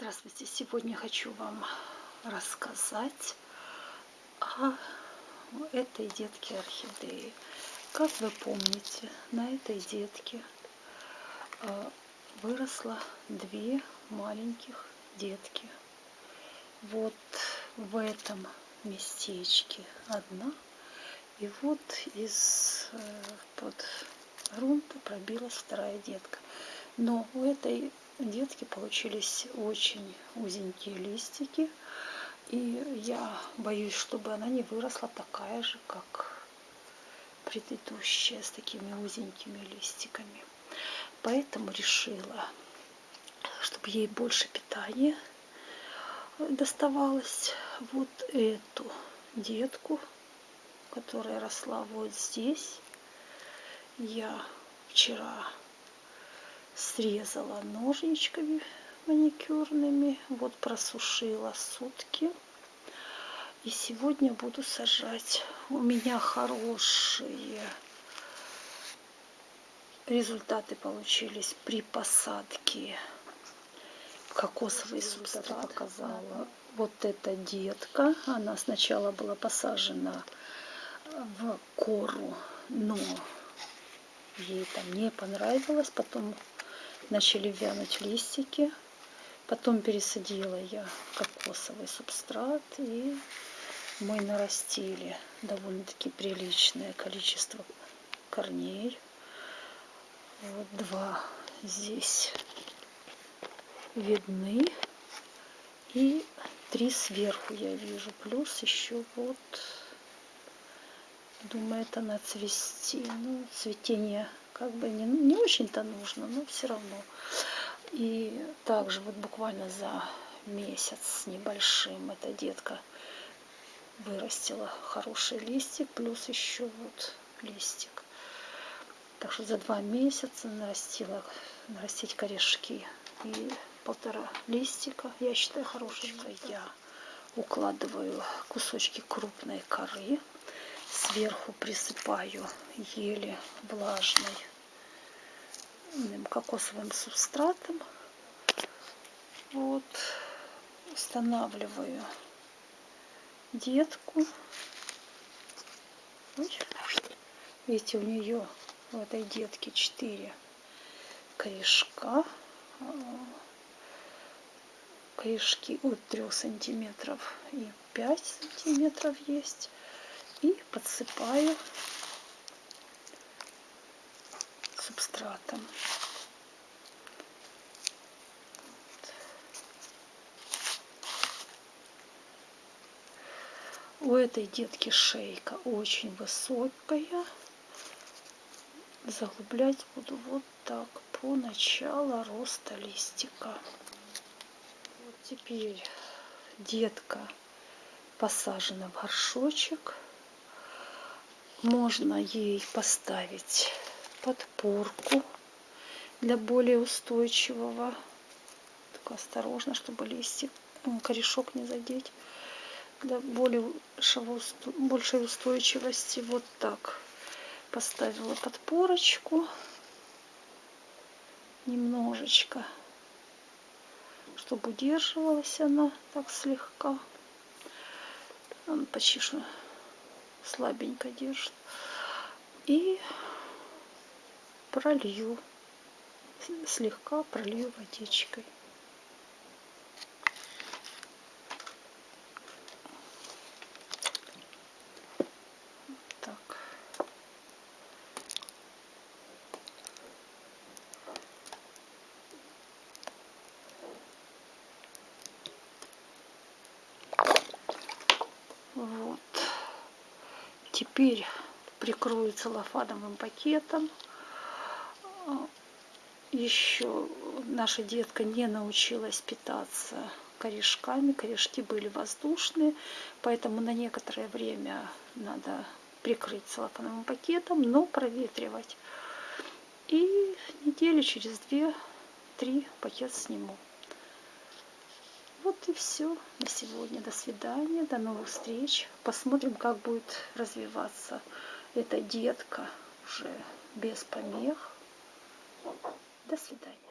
Здравствуйте! Сегодня хочу вам рассказать о этой детке орхидеи. Как вы помните, на этой детке а, выросло две маленьких детки. Вот в этом местечке одна, и вот из э, под грунта пробилась вторая детка. Но у этой детки получились очень узенькие листики. И я боюсь, чтобы она не выросла такая же, как предыдущая, с такими узенькими листиками. Поэтому решила, чтобы ей больше питания доставалось. Вот эту детку, которая росла вот здесь, я вчера срезала ножничками маникюрными. Вот просушила сутки. И сегодня буду сажать. У меня хорошие результаты получились при посадке кокосовый субстрат показала. Вот эта детка, она сначала была посажена в кору, но ей там не понравилось, потом начали вянуть листики. Потом пересадила я кокосовый субстрат, и мы нарастили довольно-таки приличное количество корней. Вот два здесь видны. И три сверху я вижу. Плюс еще вот, думает она цвести. Ну, цветение как бы не, не очень-то нужно, но все равно. И также вот буквально за месяц с небольшим эта детка вырастила хороший листик, плюс еще вот листик. Так что за два месяца нарастила, нарастить корешки и полтора листика. Я считаю хороший. Я укладываю кусочки крупной коры. Сверху присыпаю еле влажной кокосовым субстратом. Вот. Устанавливаю детку. Видите, у нее в этой детке 4 корешка. Корешки от 3 сантиметров и 5 сантиметров есть. И подсыпаю субстратом. У этой детки шейка очень высокая. Заглублять буду вот так по началу роста листика. Вот теперь детка посажена в горшочек. Можно ей поставить подпорку для более устойчивого. Только осторожно, чтобы листик, корешок не задеть. Для более большей устойчивости вот так поставила подпорочку немножечко, чтобы удерживалась она так слегка. Он почти что слабенько держит. И пролью, слегка пролью водичкой. Так. Вот. Теперь прикрою целлофановым пакетом еще наша детка не научилась питаться корешками. Корешки были воздушные, поэтому на некоторое время надо прикрыть целлофановым пакетом, но проветривать. И недели через две-три пакет сниму. Вот и все на сегодня. До свидания, до новых встреч. Посмотрим, как будет развиваться эта детка уже без помех. До свидания.